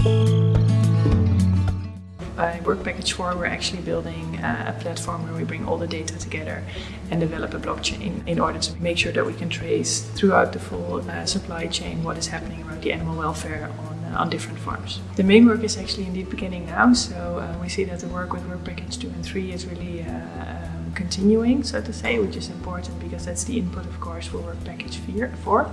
By Work Package 4 we're actually building a platform where we bring all the data together and develop a blockchain in order to make sure that we can trace throughout the full uh, supply chain what is happening around the animal welfare on, uh, on different farms. The main work is actually indeed beginning now, so uh, we see that the work with Work Package 2 and 3 is really uh, um, continuing, so to say, which is important because that's the input, of course, for Work Package 4.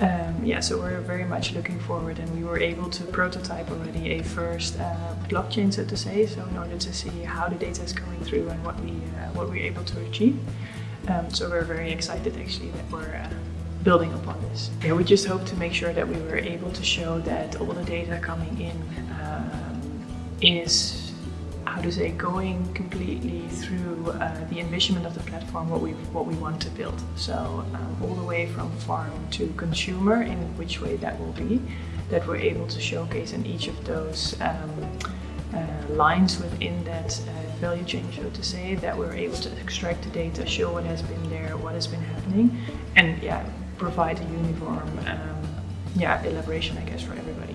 Um, yeah, so we're very much looking forward and we were able to prototype already a first uh, blockchain, so to say, so in order to see how the data is coming through and what, we, uh, what we're able to achieve. Um, so we're very excited actually that we're uh, building upon this. Yeah, we just hope to make sure that we were able to show that all the data coming in um, is how to say, going completely through uh, the envisionment of the platform, what we what we want to build. So um, all the way from farm to consumer, in which way that will be, that we're able to showcase in each of those um, uh, lines within that uh, value chain, so to say, that we're able to extract the data, show what has been there, what has been happening, and yeah, provide a uniform um, yeah elaboration, I guess, for everybody.